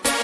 Bye.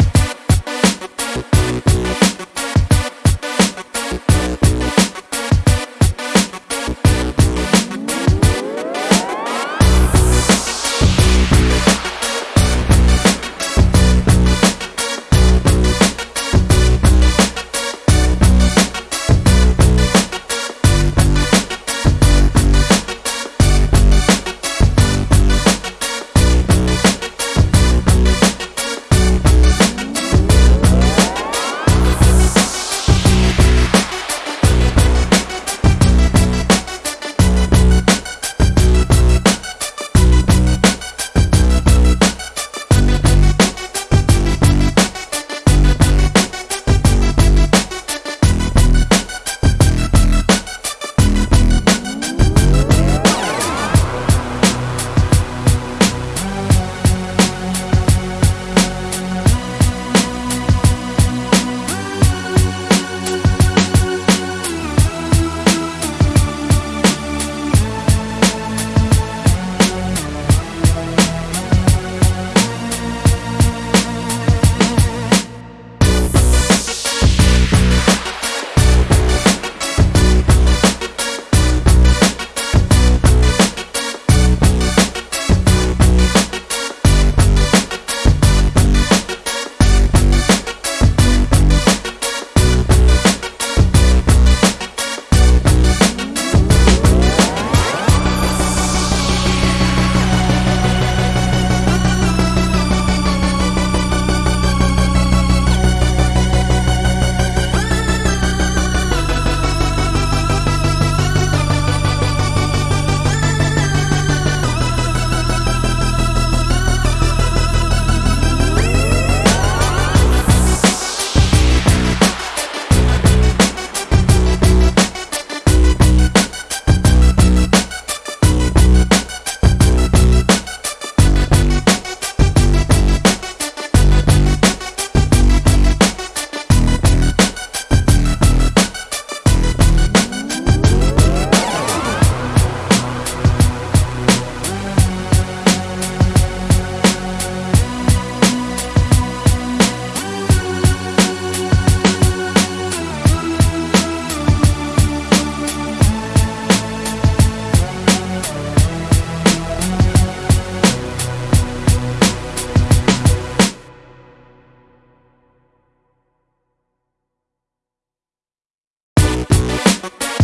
Thank